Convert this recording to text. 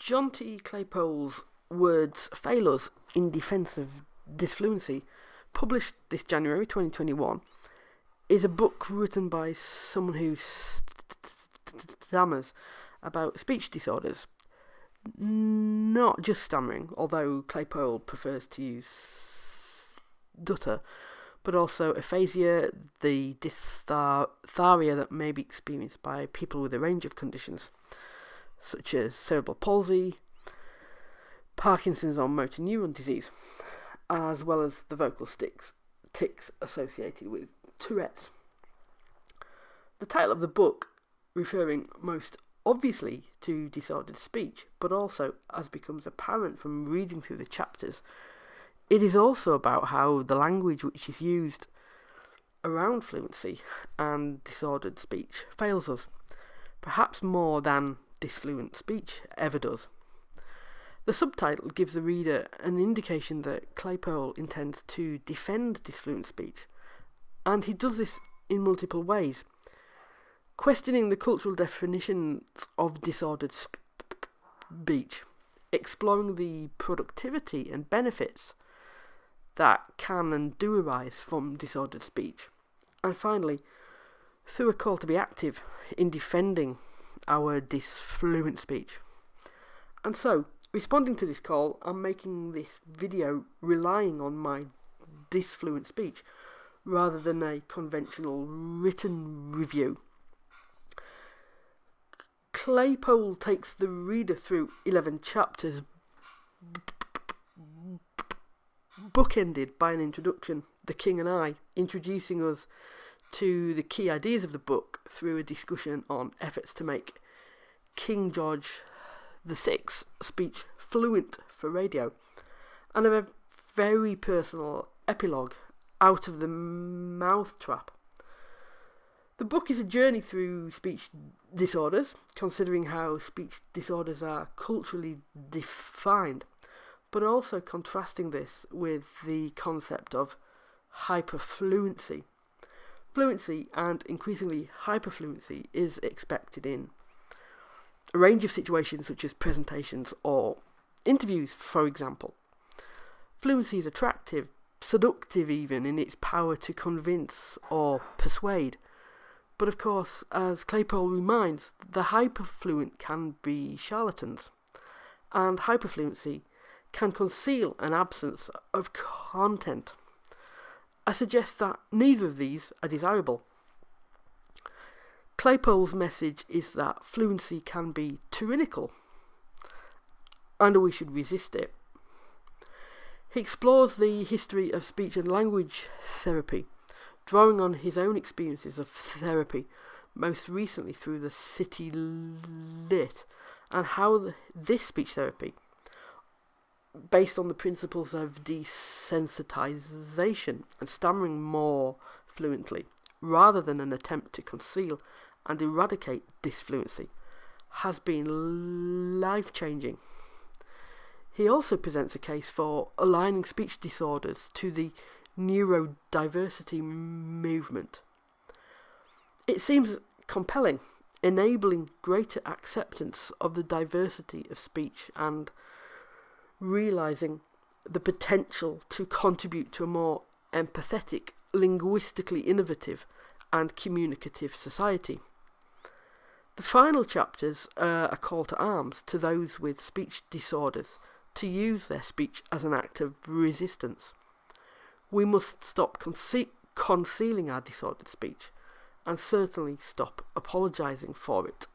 Jonty Claypole's words fail us in defence of disfluency, published this January 2021, is a book written by someone who stammers about speech disorders. Not just stammering, although Claypole prefers to use stutter, but also aphasia, the dysphagia that may be experienced by people with a range of conditions, such as cerebral palsy, Parkinson's or motor neuron disease, as well as the vocal sticks, tics associated with Tourette's. The title of the book, referring most obviously to disordered speech, but also, as becomes apparent from reading through the chapters, it is also about how the language which is used around fluency and disordered speech fails us, perhaps more than disfluent speech ever does. The subtitle gives the reader an indication that Claypole intends to defend disfluent speech, and he does this in multiple ways, questioning the cultural definitions of disordered speech, exploring the productivity and benefits that can and do arise from disordered speech, and finally, through a call to be active in defending our disfluent speech. And so, responding to this call, I'm making this video relying on my disfluent speech rather than a conventional written review. Claypole takes the reader through 11 chapters, bookended by an introduction, The King and I, introducing us to the key ideas of the book through a discussion on efforts to make King George VI speech fluent for radio, and a very personal epilogue out of the mouth trap. The book is a journey through speech disorders, considering how speech disorders are culturally defined, but also contrasting this with the concept of hyperfluency. Fluency and increasingly hyperfluency is expected in a range of situations such as presentations or interviews, for example. Fluency is attractive, seductive even in its power to convince or persuade. But of course, as Claypole reminds, the hyperfluent can be charlatans, and hyperfluency can conceal an absence of content. I suggest that neither of these are desirable. Claypole's message is that fluency can be tyrannical, and we should resist it. He explores the history of speech and language therapy, drawing on his own experiences of therapy, most recently through the City Lit, and how the, this speech therapy, based on the principles of desensitization and stammering more fluently, rather than an attempt to conceal and eradicate disfluency, has been life changing. He also presents a case for aligning speech disorders to the neurodiversity movement. It seems compelling, enabling greater acceptance of the diversity of speech and realizing the potential to contribute to a more empathetic, linguistically innovative, and communicative society. The final chapters uh, are a call to arms to those with speech disorders to use their speech as an act of resistance. We must stop conce concealing our disordered speech and certainly stop apologising for it.